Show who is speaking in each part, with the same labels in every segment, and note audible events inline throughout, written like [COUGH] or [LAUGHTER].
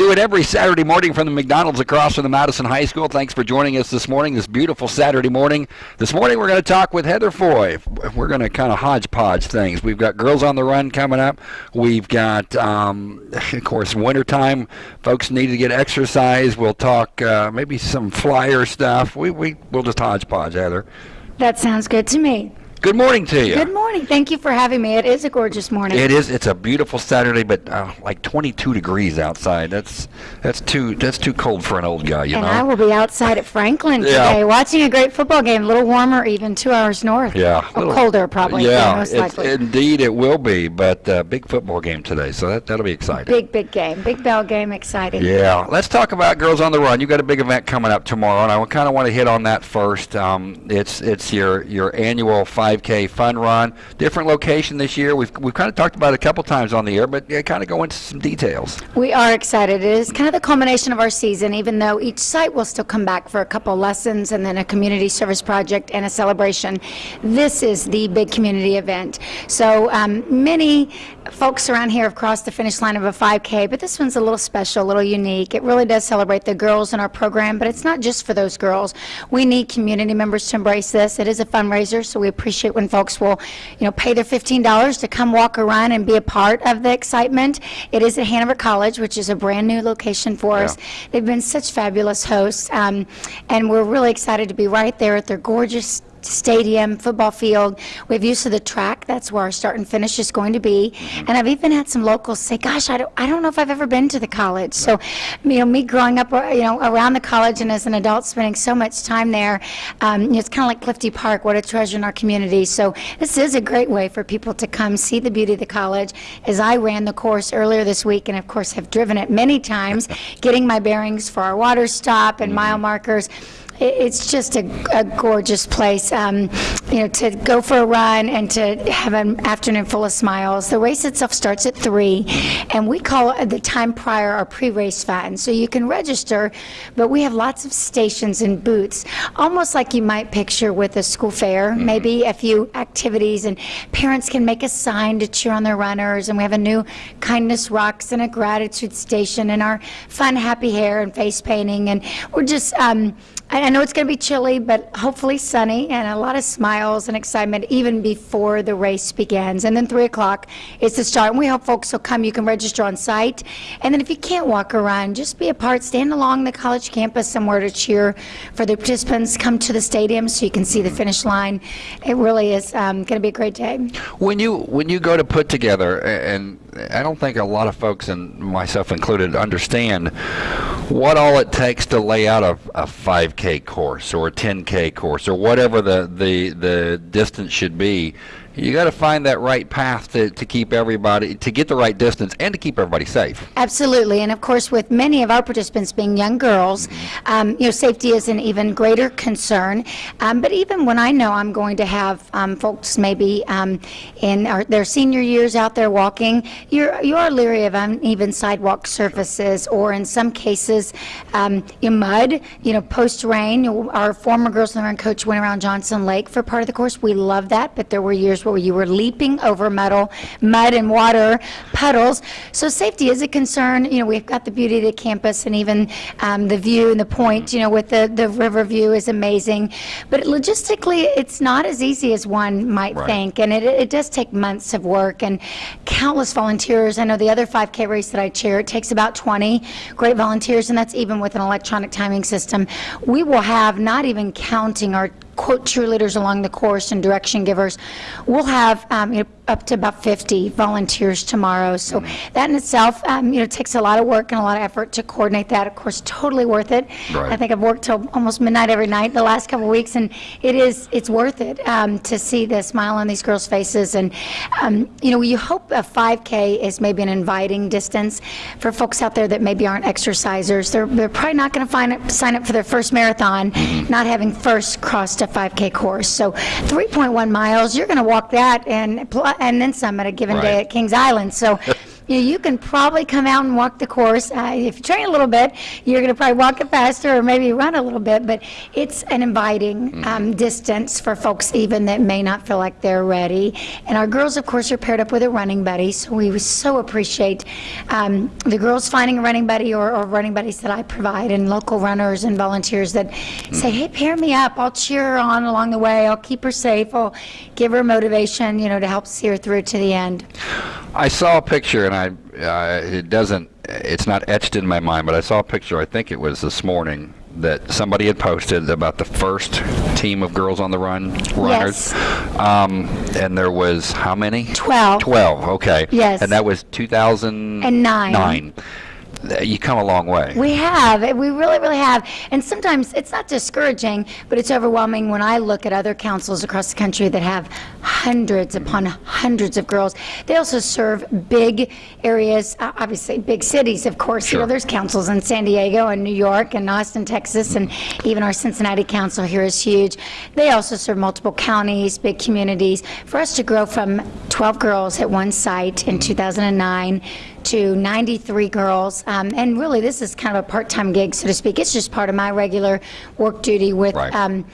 Speaker 1: do it every Saturday morning from the McDonald's across from the Madison High School. Thanks for joining us this morning, this beautiful Saturday morning. This morning we're going to talk with Heather Foy. We're going to kind of hodgepodge things. We've got Girls on the Run coming up. We've got, um, [LAUGHS] of course, wintertime. Folks need to get exercise. We'll talk uh, maybe some flyer stuff. We, we, we'll just hodgepodge, Heather.
Speaker 2: That sounds good to me.
Speaker 1: Good morning to you.
Speaker 2: Good morning. Thank you for having me. It is a gorgeous morning.
Speaker 1: It is. It's a beautiful Saturday, but uh, like 22 degrees outside. That's that's too that's too cold for an old guy, you
Speaker 2: and
Speaker 1: know.
Speaker 2: I will be outside at Franklin
Speaker 1: Yeah.
Speaker 2: today watching a great football game. A little warmer, even two hours north.
Speaker 1: Yeah,
Speaker 2: Or
Speaker 1: little-
Speaker 2: colder, probably.
Speaker 1: Yeah,
Speaker 2: most likely.
Speaker 1: indeed it will be. But uh, big football game today, so that that'll be exciting.
Speaker 2: big, big game. Big bell game. Exciting.
Speaker 1: Yeah, let's talk about Girls on the Run. You've got a big event coming up tomorrow, and I kind of want to hit on that first. Um, it's it's your your annual 5K fun run, different location this year. We've we've kind of talked about it a couple times on the air, but yeah, kind of go into some details.
Speaker 2: We are excited. It is kind of the culmination of our season, even though each site will still come back for a couple lessons and then a community service project and a celebration. This is the big community event. So um, many folks around here have crossed the finish line of a 5K, but this one's a little special, a little unique. It really does celebrate the girls in our program, but it's not just for those girls. We need community members to embrace this. It is a fundraiser, so we appreciate when folks will, you know, pay their $15 to come walk a run and be a part of the excitement. It is at Hanover College, which is a brand new location for us. They've been such fabulous hosts, um, and we're really excited to be right there at their gorgeous stadium, football field. We have use of the track. That's where our start and finish is going to be. And I've even had some locals say, "Gosh, I don't, I don't know if I've ever been to the college." So, you know, me growing up, uh, you know, around the college and as an adult, spending so much time there, um, you know, it's kind of like Clifty Park. What a treasure in our community. So, this is a great way for people to come see the beauty of the college. As I ran the course earlier this week, and of course have driven it many times, [LAUGHS] getting my bearings for our water stop and mile markers. It- It's just a, a gorgeous place, um, you know, to go for a run and to have an afternoon full of smiles. The race itself starts at three, and we call it the time prior our pre-race fun. So you can register, but we have lots of stations and booths, almost like you might picture with a school fair. Maybe a few activities, and parents can make a sign to cheer on their runners. And we have a new kindness rocks and a gratitude station, and our fun happy hair and face painting, and we're just. Um, I know it's going to be chilly, but hopefully sunny and a lot of smiles and excitement even before the race begins. And then 3 o'clock is the start. And we hope folks will come. You can register on site. And then if you can't walk or run, just be a part. Stand along the college campus somewhere to cheer for the participants. Come to the stadium so you can see the finish line. It really is um, going to be a great day.
Speaker 1: When you when you go to put together, and I don't think a lot of folks, and myself included, understand what all it takes to lay out a, a 5K course or a 10K course or whatever the the, the distance should be. You got to find that right path to, to keep everybody to get the right distance and to keep everybody safe.
Speaker 2: Absolutely, and of course, with many of our participants being young girls, um, you know, safety is an even greater concern. Um, but even when I know I'm going to have um, folks maybe um, in our, their senior years out there walking, you're you are leery of uneven sidewalk surfaces, or in some cases, um, in mud. You know, post rain. Our former girls and coach went around Johnson Lake for part of the course. We love that, but there were years where you were leaping over metal, mud and water puddles. So safety is a concern. You know, we've got the beauty of the campus and even um, the view and the point, you know, with the, the river view is amazing. But logistically, it's not as easy as one might
Speaker 1: Right.
Speaker 2: think. And it, it does take months of work and countless volunteers. I know the other 5K race that I chair, it takes about 20 great volunteers, and that's even with an electronic timing system. We will have, not even counting our cheerleaders along the course and direction givers. We'll have um, you know, up to about 50 volunteers tomorrow. So that in itself, um, you know, takes a lot of work and a lot of effort to coordinate that. Of course, totally worth it.
Speaker 1: Right.
Speaker 2: I think I've worked till almost midnight every night the last couple of weeks, and it is it's worth it um, to see the smile on these girls' faces. And um, you know, you hope a 5K is maybe an inviting distance for folks out there that maybe aren't exercisers. They're they're probably not going to sign up for their first marathon, not having first crossed a 5K course. So 3.1 miles, you're going to walk that and and then some at a given day
Speaker 1: Right.
Speaker 2: at Kings Island. So. [LAUGHS] you, know, you can probably come out and walk the course. Uh, if you train a little bit, you're going to probably walk it faster or maybe run a little bit, but it's an inviting um, distance for folks even that may not feel like they're ready. And our girls, of course, are paired up with a running buddy, so we so appreciate um, the girls finding a running buddy or, or running buddies that I provide and local runners and volunteers that say, hey, pair me up. I'll cheer her on along the way. I'll keep her safe. I'll give her motivation, you know, to help see her through to the end.
Speaker 1: I saw a picture, and I uh, it doesn't, it's not etched in my mind, but I saw a picture. I think it was this morning that somebody had posted about the first team of girls on the run runners.
Speaker 2: Yes.
Speaker 1: Um, and there was how many?
Speaker 2: 12.
Speaker 1: 12. Okay.
Speaker 2: Yes.
Speaker 1: And that was 2009.
Speaker 2: nine.
Speaker 1: You come a long way.
Speaker 2: We have. We really, really have. And sometimes it's not discouraging, but it's overwhelming when I look at other councils across the country that have hundreds upon hundreds of girls. They also serve big areas, obviously big cities, of course. You know,
Speaker 1: Sure.
Speaker 2: there's councils in San Diego and New York and Austin, Texas, and even our Cincinnati council here is huge. They also serve multiple counties, big communities. For us to grow from 12 girls at one site in 2009 to 93 girls, um, and really this is kind of a part-time gig, so to speak. It's just part of my regular work duty with
Speaker 1: Right.
Speaker 2: um,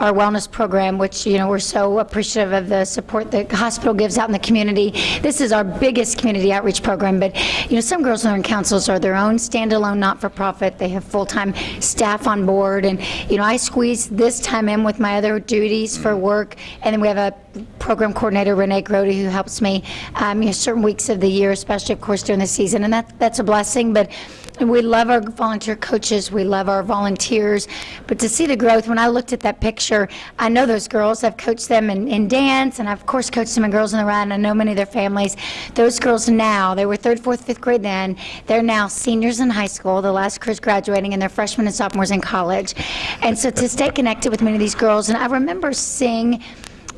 Speaker 2: our wellness program, which, you know, we're so appreciative of the support the hospital gives out in the community. This is our biggest community outreach program, but, you know, some Girls Learn Councils are their own standalone not-for-profit. They have full-time staff on board, and, you know, I squeeze this time in with my other duties for work, and then we have a program coordinator, Renee Grody, who helps me, um, you know, certain weeks of the year, especially, of course, during the season, and that, that's a blessing, but we love our volunteer coaches, we love our volunteers, but to see the growth, when I looked at that picture, I know those girls, I've coached them in, in dance, and I've, of course, coached them in Girls on the Run, I know many of their families. Those girls now, they were third, fourth, fifth grade then, they're now seniors in high school, the last crew's graduating, and they're freshmen and sophomores in college. And so to stay connected with many of these girls, and I remember seeing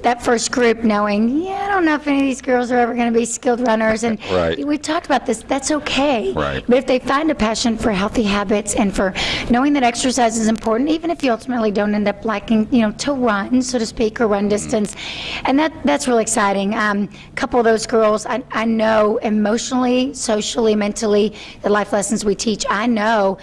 Speaker 2: that first group knowing, yeah, I don't know if any of these girls are ever going to be skilled runners. And
Speaker 1: Right.
Speaker 2: we've talked about this, that's okay.
Speaker 1: Right.
Speaker 2: But if they find a passion for healthy habits and for knowing that exercise is important, even if you ultimately don't end up liking, you know, to run, so to speak, or run distance, and that that's really exciting. Um, a couple of those girls, I, I know emotionally, socially, mentally, the life lessons we teach, I know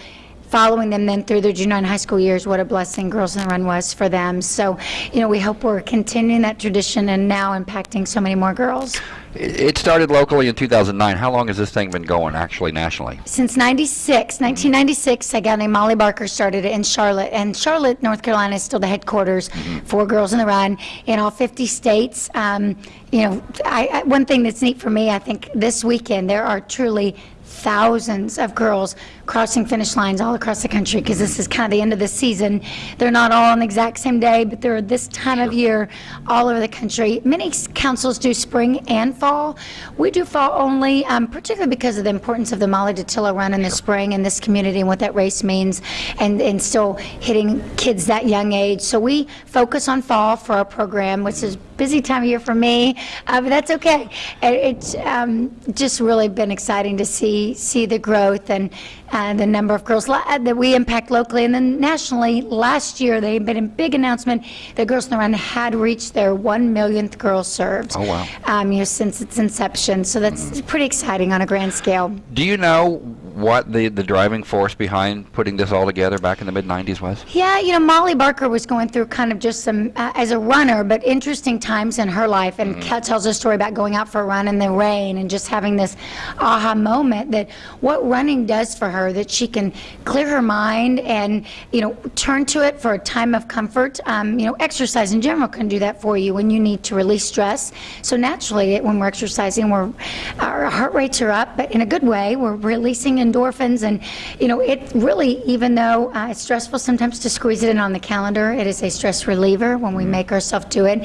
Speaker 2: following them then through their junior and high school years, what a blessing Girls on the Run was for them. So, you know, we hope we're continuing that tradition and now impacting so many more girls.
Speaker 1: It started locally in 2009. How long has this thing been going, actually, nationally?
Speaker 2: Since 96, 1996, a gal named Molly Barker started it in Charlotte. And Charlotte, North Carolina is still the headquarters for Girls on the Run in all 50 states. Um, you know, I, I, one thing that's neat for me, I think this weekend there are truly thousands of girls crossing finish lines all across the country because this is kind of the end of the season. They're not all on the exact same day, but they're this time of year all over the country. Many councils do spring and fall. We do fall only, um, particularly because of the importance of the Molly Dattilo run in the spring in this community and what that race means, and, and still hitting kids that young age. So we focus on fall for our program, which is busy time of year for me, uh, but that's okay. And It's um, just really been exciting to see see the growth and uh, the number of girls uh, that we impact locally and then nationally. Last year, they made a big announcement that Girls on the Run had reached their one millionth girl served.
Speaker 1: Oh, wow.
Speaker 2: Um, you know, since its inception, so that's pretty exciting on a grand scale.
Speaker 1: Do you know what the, the driving force behind putting this all together back in the mid 90s was?
Speaker 2: Yeah, you know, Molly Barker was going through kind of just some, uh, as a runner, but interesting times in her life. And Kat tells a story about going out for a run in the rain and just having this aha moment that what running does for her, that she can clear her mind and, you know, turn to it for a time of comfort. Um, you know, exercise in general can do that for you when you need to release stress. So naturally, when we're exercising, we're, our heart rates are up, but in a good way. We're releasing endorphins. And, you know, it really, even though uh, it's stressful sometimes to squeeze it in on the calendar, it is a stress reliever when we make ourselves do it.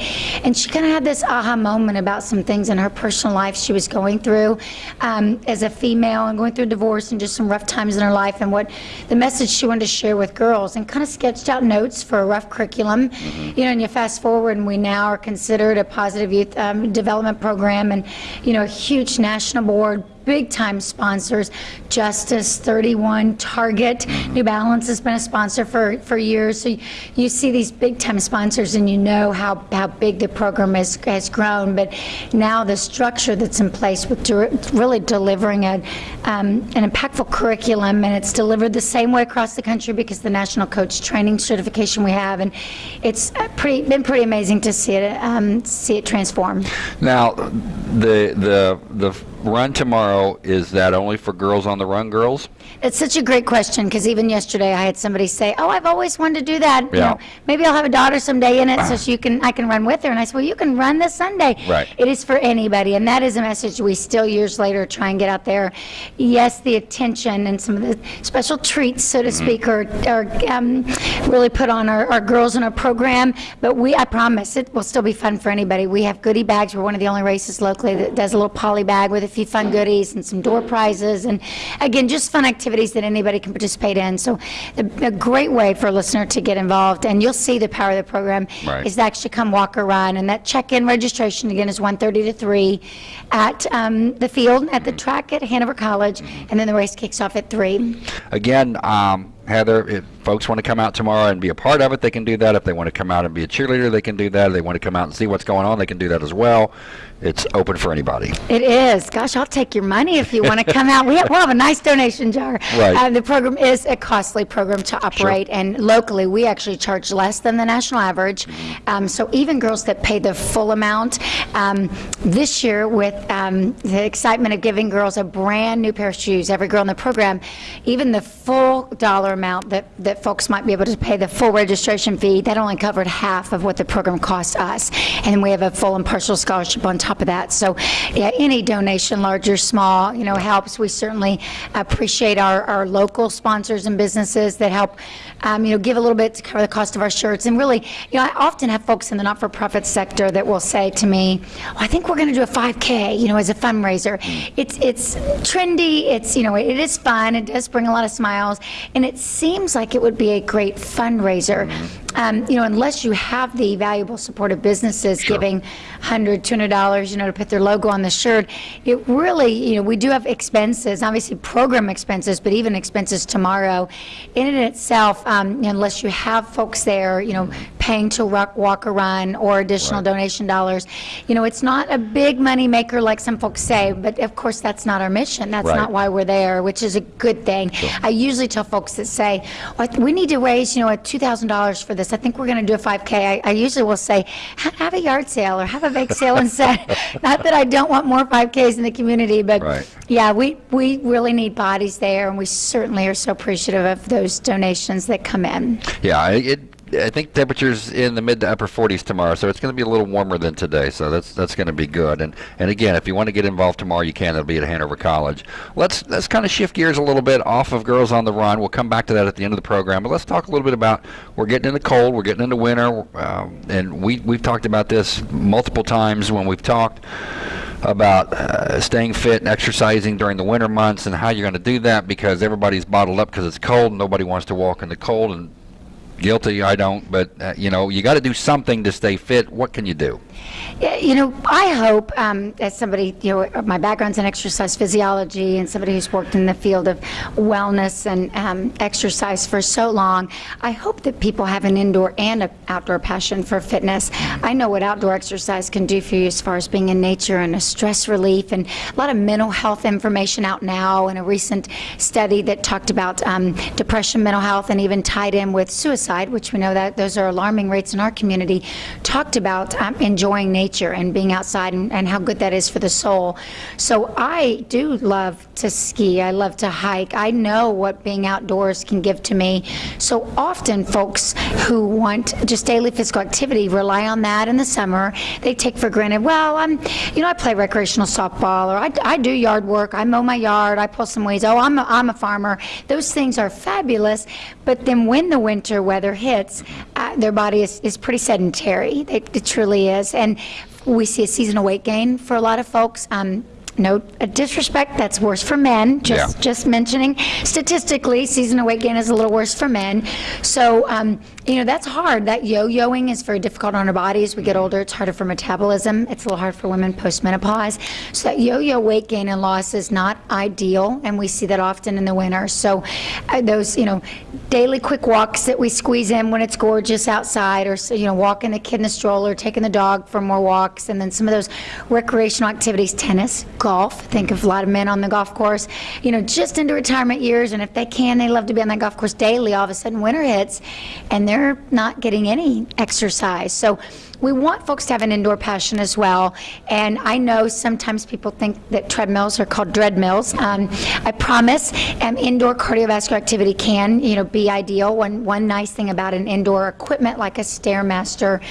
Speaker 2: And she kind of had this aha moment about some things in her personal life she was going through um, as a female and going through divorce and just some rough times in her life and what the message she wanted to share with girls and kind of sketched out notes for a rough curriculum. You know, and you fast forward and we now are considered a positive youth um, development program and, you know, a huge national board big time sponsors, Justice, 31, Target, New Balance has been a sponsor for, for years. So you, see these big time sponsors and you know how, how big the program has, has grown. But now the structure that's in place with really delivering a, um, an impactful curriculum and it's delivered the same way across the country because the national coach training certification we have and it's uh, pretty been pretty amazing to see it um, see it transform.
Speaker 1: Now, the the the run tomorrow is that only for girls on the run, girls?
Speaker 2: It's such a great question because even yesterday I had somebody say, "Oh, I've always wanted to do that. You know, maybe I'll have a daughter someday in it, so [CLEARS THROAT] she can I can run with her." And I said, "Well, you can run this Sunday.
Speaker 1: Right.
Speaker 2: It is for anybody, and that is a message we still years later try and get out there. Yes, the attention and some of the special treats, so to speak, are, are um, really put on our, our girls in our program. But we, I promise, it will still be fun for anybody. We have goodie bags. We're one of the only races locally that does a little poly bag with a few fun goodies and some door prizes, and again, just fun activities that anybody can participate in. So, a, a great way for a listener to get involved, and you'll see the power of the program
Speaker 1: Right.
Speaker 2: is to actually come walk or run, and that check-in registration again is 1:30 to 3 at um, the field at the track at Hanover College, and then the race kicks off at 3.
Speaker 1: Again, um, Heather, if folks want to come out tomorrow and be a part of it, they can do that. If they want to come out and be a cheerleader, they can do that. If they want to come out and see what's going on, they can do that as well. It's open for anybody.
Speaker 2: It is. Gosh, I'll take your money if you want to come out. We have, we'll have a nice donation jar.
Speaker 1: Right.
Speaker 2: Uh, the program is a costly program to operate, and locally we actually charge less than the national average. Um, so even girls that pay the full amount, um, this year with um, the excitement of giving girls a brand new pair of shoes, every girl in the program, even the full dollar amount that, that folks might be able to pay the full registration fee, that only covered half of what the program cost us. And we have a full and partial scholarship on top of that. So yeah, any donation, large or small, you know, helps. We certainly appreciate our, our local sponsors and businesses that help, um, you know, give a little bit to cover the cost of our shirts. And really, you know, I often have folks in the not-for-profit sector that will say to me, "Oh, I think we're going to do a 5K, you know, as a fundraiser. It's, it's trendy, it's, you know, it is fun, it does bring a lot of smiles, and it seems like it would be a great fundraiser. Mm-hmm. Um, you know, unless you have the valuable support of businesses giving 100 $200, you know, to put their logo on the shirt, it really, you know, we do have expenses, obviously program expenses, but even expenses tomorrow. In and itself, um, unless you have folks there, you know, paying to walk, walk or run or additional donation dollars, you know, it's not a big money maker like some folks say, but of course that's not our mission. That's
Speaker 1: Right.
Speaker 2: not why we're there, which is a good thing. I usually tell folks that say, "Well, we need to raise, you know, a $2,000 for this. I think we're going to do a 5K. I, I usually will say, have a yard sale or have a bake sale instead. [LAUGHS] not that I don't want more 5Ks in the community, but
Speaker 1: Right.
Speaker 2: yeah, we, we really need bodies there, and we certainly are so appreciative of those donations that come in.
Speaker 1: Yeah, it. I think temperatures in the mid to upper 40s tomorrow, so it's going to be a little warmer than today. So that's that's going to be good. And and again, if you want to get involved tomorrow, you can. It'll be at Hanover College. Let's let's kind of shift gears a little bit off of Girls on the Run. We'll come back to that at the end of the program. But let's talk a little bit about we're getting into cold, we're getting into winter, um, and we we've talked about this multiple times when we've talked about uh, staying fit and exercising during the winter months and how you're going to do that because everybody's bottled up because it's cold nobody wants to walk in the cold and guilty i don't but uh, you know you got to do something to stay fit what can you do
Speaker 2: You know, I hope, um, as somebody, you know, my background's in exercise physiology and somebody who's worked in the field of wellness and um, exercise for so long, I hope that people have an indoor and an outdoor passion for fitness. I know what outdoor exercise can do for you as far as being in nature and a stress relief and a lot of mental health information out now and a recent study that talked about um, depression, mental health, and even tied in with suicide, which we know that those are alarming rates in our community, talked about um, enjoying nature and being outside and, and how good that is for the soul. So I do love to ski. I love to hike. I know what being outdoors can give to me. So often folks who want just daily physical activity rely on that in the summer. They take for granted, well, I'm, you know, I play recreational softball or I, I do yard work. I mow my yard. I pull some weeds. Oh, I'm a, I'm a farmer. Those things are fabulous. But then when the winter weather hits, uh, their body is, is pretty sedentary. It, it truly is. And we see a seasonal weight gain for a lot of folks. Um, no disrespect, that's worse for men, just,
Speaker 1: Yeah.
Speaker 2: just mentioning. Statistically, seasonal weight gain is a little worse for men. So, um, you know, that's hard. That yo-yoing is very difficult on our bodies. we get older. It's harder for metabolism. It's a little hard for women post-menopause. So that yo-yo weight gain and loss is not ideal, and we see that often in the winter. So uh, those, you know, daily quick walks that we squeeze in when it's gorgeous outside, or, you know, walking the kid in the stroller, taking the dog for more walks, and then some of those recreational activities, tennis, golf. Think of a lot of men on the golf course, you know, just into retirement years, and if they can, they love to be on that golf course daily. All of a sudden, winter hits, and they're not getting any exercise. So we want folks to have an indoor passion as well. And I know sometimes people think that treadmills are called dread mills. Um, I promise, um, indoor cardiovascular activity can, you know, be ideal. One one nice thing about an indoor equipment like a stairmaster,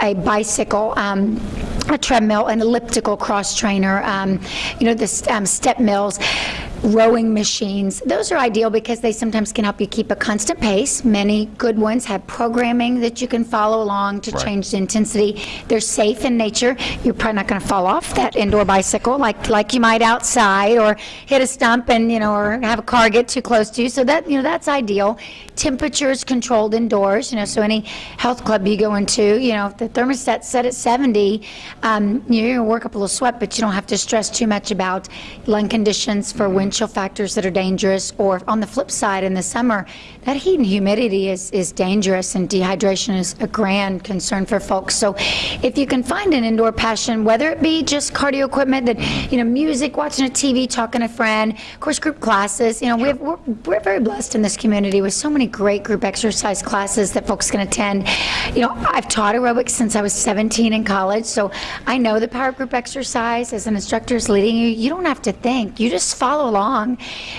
Speaker 2: a bicycle, um, a treadmill, an elliptical cross trainer, um, you know, the um, step mills rowing machines. Those are ideal because they sometimes can help you keep a constant pace. Many good ones have programming that you can follow along to
Speaker 1: Right.
Speaker 2: change the intensity. They're safe in nature. You're probably not going to fall off that indoor bicycle like like you might outside or hit a stump and you know or have a car get too close to you. So that you know that's ideal. Temperatures controlled indoors. You know, so any health club you go into, you know, if the thermostat's set at 70, um, you're going to work up a little sweat, but you don't have to stress too much about lung conditions for wind chill factors that are dangerous. Or on the flip side, in the summer, that heat and humidity is, is dangerous, and dehydration is a grand concern for folks. So if you can find an indoor passion, whether it be just cardio equipment, that, you know, music, watching a TV, talking to a friend, of course, group classes, you know, we have, we're, we're very blessed in this community with so many great group exercise classes that folks can attend. You know, I've taught aerobics since I was 17 in college, so I know the power of group exercise as an instructor is leading you. You don't have to think, you just follow along.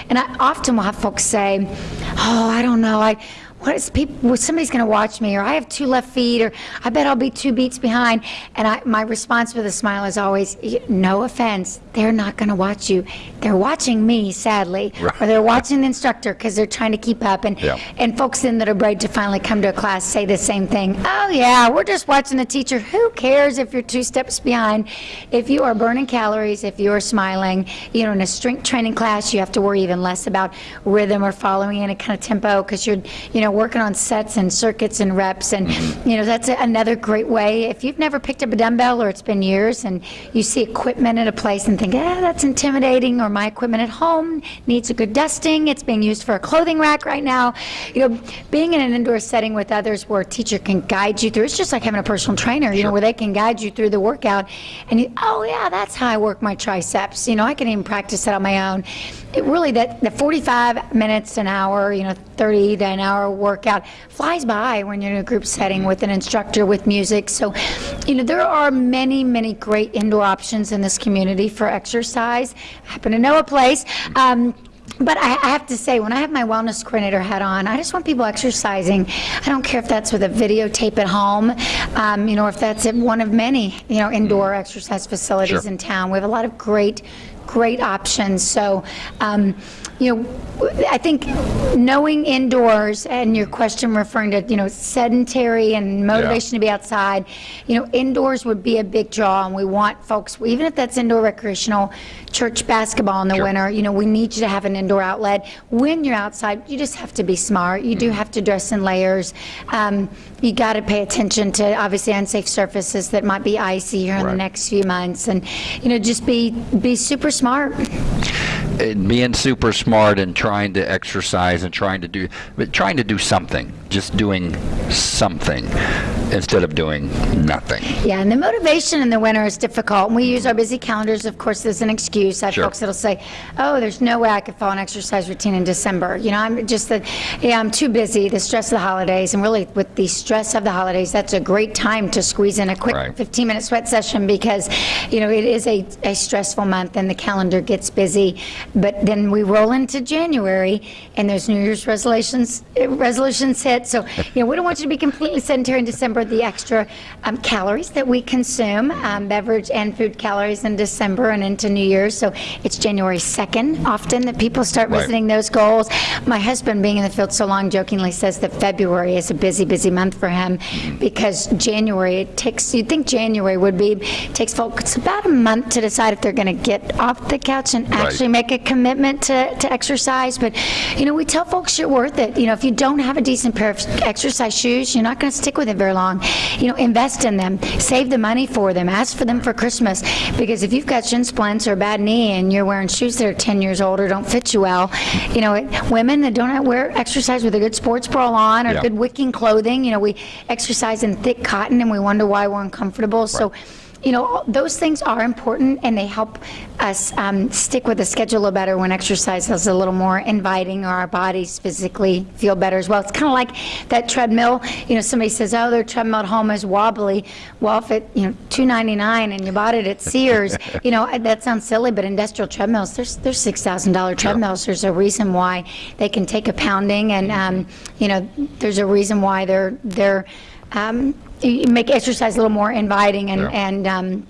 Speaker 2: And I often will have folks say, Oh, I don't know. I what is people well, somebody's going to watch me or i have two left feet or i bet i'll be two beats behind. And I, my response with a smile is always no offense they're not going to watch you. They're watching me sadly
Speaker 1: Right.
Speaker 2: or they're watching the instructor because they're trying to keep up. And
Speaker 1: Yeah.
Speaker 2: and folks then that are brave to finally come to a class say the same thing. Oh yeah we're just watching the teacher. Who cares if you're two steps behind? If you are burning calories if you are smiling you know in a strength training class you have to worry even less about rhythm or following in a kind of tempo because you're you know working on sets and circuits and reps and you know that's a- another great way. If you've never picked up a dumbbell or it's been years and you see equipment at a place and think ah that's intimidating or my equipment at home needs a good dusting. It's being used for a clothing rack right now. You know being in an indoor setting with others where a teacher can guide you through it's just like having a personal trainer you know where they can guide you through the workout and you, oh yeah that's how I work my triceps. You know I can even practice that on my own. It really that the 45 minutes an hour you know 30 to an hour workout flies by when you're in a group setting with an instructor with music so you know there are many many great indoor options in this community for exercise I happen to know a place um, but I, I have to say, when I have my wellness coordinator hat on, I just want people exercising. I don't care if that's with a videotape at home, um, you know, or if that's at one of many, you know, indoor exercise facilities
Speaker 1: Sure.
Speaker 2: in town. We have a lot of great, great options. So, um, you know, I think knowing indoors and your question referring to, you know, sedentary and motivation to be outside, you know, indoors would be a big draw, and we want folks, even if that's indoor recreational, church basketball in the
Speaker 1: Sure.
Speaker 2: winter, you know, we need you to have an indoor outlet. When you're outside, you just have to be smart. You
Speaker 1: Mm-hmm.
Speaker 2: do have to dress in layers. Um, you got to pay attention to obviously unsafe surfaces that might be icy here in the next few months, and you know, just be be super smart.
Speaker 1: And being super smart and trying to exercise and trying to do but trying to do something just doing something instead of doing nothing
Speaker 2: Yeah, and the motivation in the winter is difficult. And we use our busy calendars, of course, as an excuse. I have
Speaker 1: Sure.
Speaker 2: folks that'll say, "Oh, there's no way I could follow an exercise routine in December." You know, I'm just that, yeah, I'm too busy. The stress of the holidays, and really with the stress of the holidays, that's a great time to squeeze in a quick 15-minute sweat session because, you know, it is a, a stressful month and the calendar gets busy. But then we roll into January, and there's New Year's resolutions eh, resolutions hit. So, you know, we don't want you to be completely sedentary in December. The extra um, calories that we consume, um, beverage and food calories in December and into New Year's. So it's January 2nd often that people start
Speaker 1: Right.
Speaker 2: visiting those goals. My husband, being in the field so long, jokingly says that February is a busy, busy month for him because January, it takes, you'd think January would be, takes folks about a month to decide if they're going to get off the couch and actually make a commitment to, to exercise. But, you know, we tell folks you're worth it. You know, if you don't have a decent pair of exercise shoes, you're not going to stick with it very long. You know, invest in them, save the money for them, ask for them for Christmas. Because if you've got shin splints or a bad knee and you're wearing shoes that are 10 years old or don't fit you well, you know, it, women that don't wear exercise with a good sports bra on or
Speaker 1: Yeah.
Speaker 2: good wicking clothing, you know, we exercise in thick cotton and we wonder why we're uncomfortable. So, you know, those things are important and they help us um, stick with the schedule a little better when exercise is a little more inviting or our bodies physically feel better as well. It's kind of like that treadmill. You know, somebody says, oh, their treadmill at home is wobbly. Well, if it, you know, $2.99 and you bought it at Sears, [LAUGHS] you know, that sounds silly, but industrial treadmills, there's, there's $6,000 treadmills. There's a reason why they can take a pounding and, um, you know, there's a reason why they're, they're, um, make exercise a little more inviting and,
Speaker 1: Yeah.
Speaker 2: and um,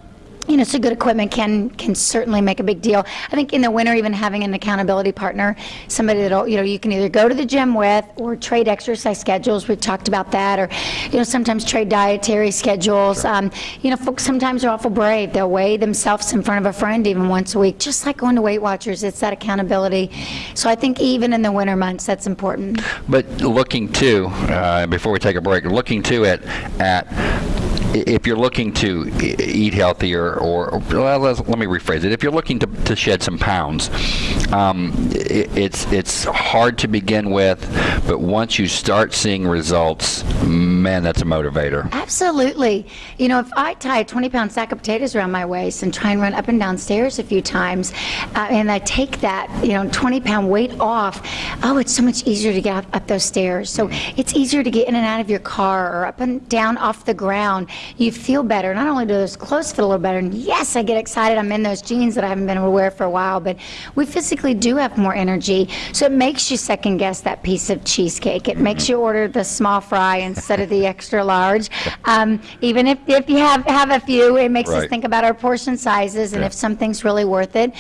Speaker 2: you know, so good equipment can can certainly make a big deal. I think in the winter, even having an accountability partner, somebody that'll, you know, you can either go to the gym with or trade exercise schedules. We've talked about that, or you know, sometimes trade dietary schedules. Um, you know, folks sometimes are awful brave. They'll weigh themselves in front of a friend even once a week, just like going to Weight Watchers. It's that accountability. So I think even in the winter months, that's important.
Speaker 1: But looking to, uh, before we take a break, looking to at, at if you're looking to eat healthier, or well, let me rephrase it. If you're looking to, to shed some pounds, um, i it's it's hard to begin with, but once you start seeing results, man, that's a motivator.
Speaker 2: Absolutely. You know, if I tie a 20 pound sack of potatoes around my waist and try and run up and down stairs a few times, uh, and I take that, you know, 20 pound weight off, oh, it's so much easier to get up, up those stairs. So it's easier to get in and out of your car or up and down off the ground. You feel better. Not only do those clothes fit a little better, and yes, I get excited. I'm in those jeans that I haven't been able to wear for a while, but we physically do have more energy. So it makes you second guess that piece of cheesecake. It makes you order the small fry instead of the extra large. Um, even if, if you have, have a few, it makes us think about our portion sizes and
Speaker 1: Yeah.
Speaker 2: if something's really worth it.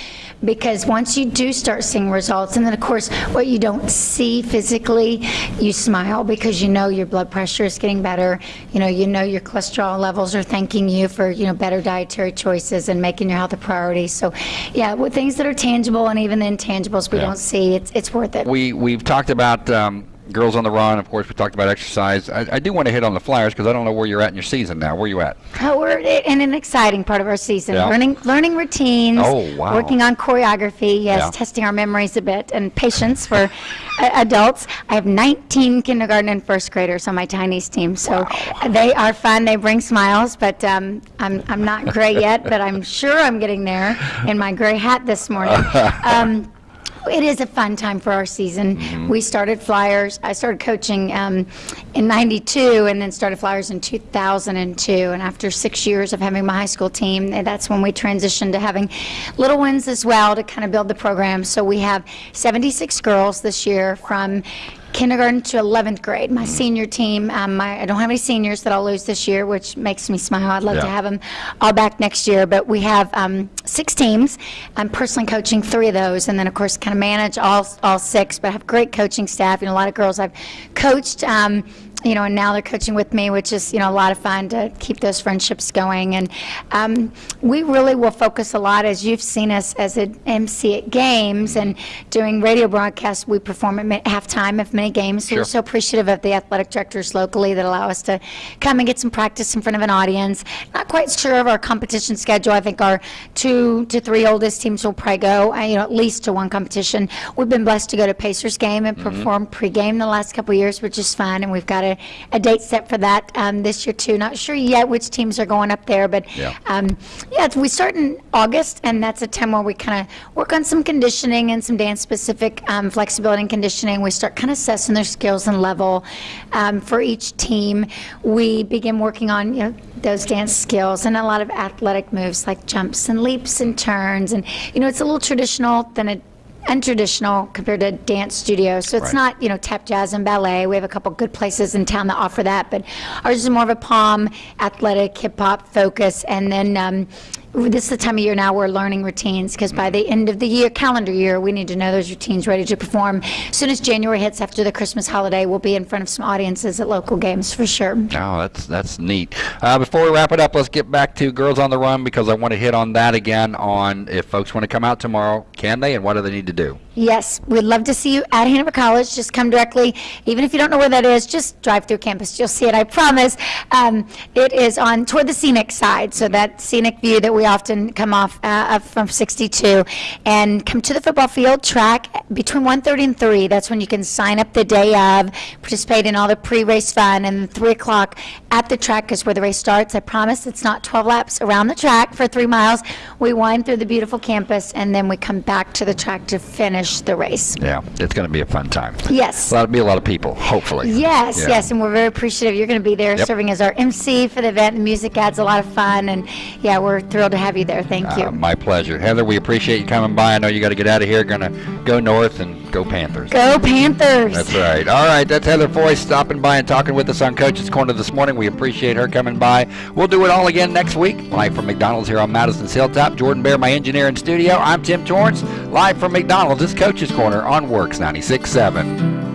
Speaker 2: Because once you do start seeing results, and then of course, what you don't see physically, you smile because you know your blood pressure is getting better. You know, you know your cholesterol levels are thanking you for, you know, better dietary choices and making your health a priority. So, yeah, with things that are tangible and even the intangibles we
Speaker 1: Yeah.
Speaker 2: don't see, it's, it's worth it.
Speaker 1: We we've talked about um, girls on the run. Of course, we talked about exercise. I, I do want to hit on the Flyers because I don't know where you're at in your season now. Where are you at?
Speaker 2: Oh, we're in an exciting part of our season.
Speaker 1: Yeah.
Speaker 2: Learning, learning routines.
Speaker 1: Oh, wow.
Speaker 2: Working on choreography. Yes,
Speaker 1: Yeah.
Speaker 2: testing our memories a bit and patience for uh, adults. I have 19 kindergarten and first graders on my Chinese team, so they are fun. They bring smiles, but um, I'm I'm not gray yet, but I'm [LAUGHS] sure I'm getting there in my gray hat this morning. [LAUGHS] Um, it is a fun time for our season.
Speaker 1: Mm-hmm.
Speaker 2: We started Flyers. I started coaching um, in '92, and then started Flyers in 2002. And after six years of having my high school team, eh, that's when we transitioned to having little ones as well to kind of build the program. So we have 76 girls this year from kindergarten to 11th grade. My senior team, um, my, I don't have any seniors that I'll lose this year, which makes me smile. I'd love to have them all back next year. But we have um, six teams. I'm personally coaching three of those, and then of course kind of manage all all six. But I have great coaching staff. You know, a lot of girls I've coached. Um, you know, and now they're coaching with me, which is, you know, a lot of fun to keep those friendships going. And um, we really will focus a lot, as you've seen us as an MC at games and doing radio broadcasts. We perform at halftime of many games.
Speaker 1: Sure.
Speaker 2: we're so appreciative of the athletic directors locally that allow us to come and get some practice in front of an audience. Not quite sure of our competition schedule. I think our two to three oldest teams will probably go, uh, you know, at least to one competition. We've been blessed to go to Pacers game and
Speaker 1: Mm-hmm.
Speaker 2: perform pregame the last couple of years, which is fun, and we've got a, a date set for that um, this year too. Not sure yet which teams are going up there, but
Speaker 1: Yeah.
Speaker 2: um, yeah, it's- we start in August, and that's a time where we kind of work on some conditioning and some dance-specific um, flexibility and conditioning. We start kind of assessing their skills and level um, for each team. We begin working on you know those dance skills and a lot of athletic moves like jumps and leaps and turns, and you know it's a little traditional than it untraditional compared to dance studios. So it's
Speaker 1: Right.
Speaker 2: not, you know, tap jazz and ballet. We have a couple good places in town that offer that, but ours is more of a pom, athletic, hip hop focus. And then um, this is the time of year now we're learning routines because by the end of the year, calendar year, we need to know those routines ready to perform. As soon as January hits after the Christmas holiday, we'll be in front of some audiences at local games for sure.
Speaker 1: Oh, that's that's neat. Uh, before we wrap it up, let's get back to Girls on the Run because I want to hit on that again. On if folks want to come out tomorrow, can they, and what do they need to do?
Speaker 2: Yes, we'd love to see you at Hanover College. Just come directly. Even if you don't know where that is, just drive through campus. You'll see it, I promise. Um, it is on toward the scenic side, so that scenic view that we often come off uh, from 62. And come to the football field track between 1.30 and 3. That's when you can sign up the day of, participate in all the pre-race fun, and 3 o'clock at the track is where the race starts. I promise it's not 12 laps around the track for three miles. We wind through the beautiful campus, and then we come back to the track to finish the race.
Speaker 1: Yeah, it's going to be a fun time.
Speaker 2: Yes.
Speaker 1: That'll be a lot of people, hopefully.
Speaker 2: Yes,
Speaker 1: Yeah.
Speaker 2: yes, and we're very appreciative. You're going to be there
Speaker 1: Yep.
Speaker 2: serving as our MC for the event. The music adds a lot of fun, and yeah, we're thrilled to have you there. Thank you.
Speaker 1: Uh, my pleasure. Heather, we appreciate you coming by. I know you got to get out of here. Going to go north and go Panthers.
Speaker 2: Go Panthers!
Speaker 1: That's right. All right, that's Heather Foy stopping by and talking with us on Coach's Corner this morning. We appreciate her coming by. We'll do it all again next week. Live from McDonald's here on Madison's Hilltop. Jordan Bear, my engineer in studio. I'm Tim Torrance. Live from McDonald's. This Coach's Corner on WORX 96.7.